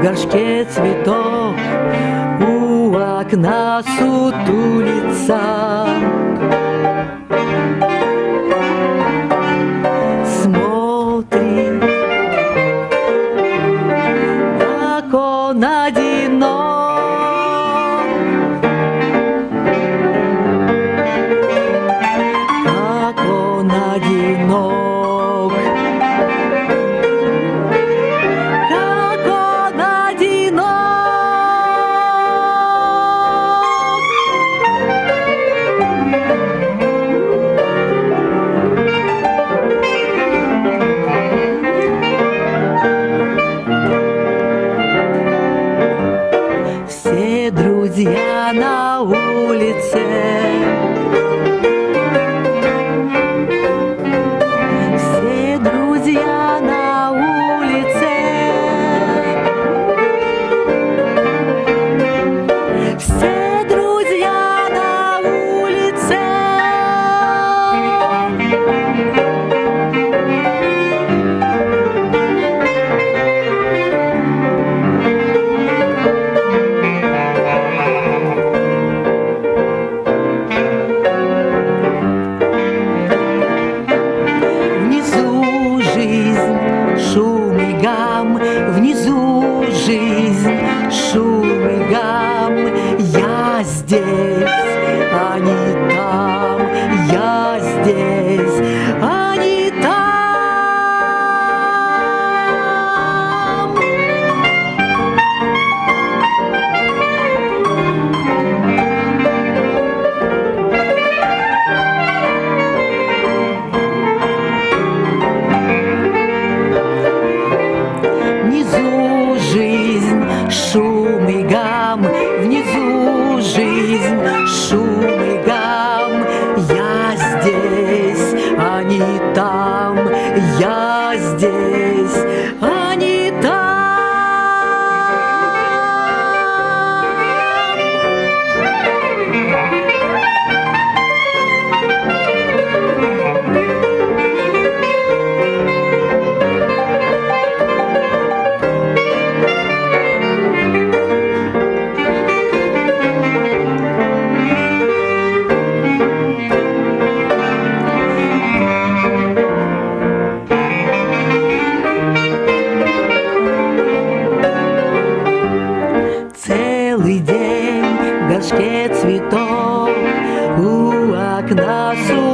в горшке цветов У окна сутулица друзья на улице. там внизу жить. там, я здесь. букашке цветов у окна сухо.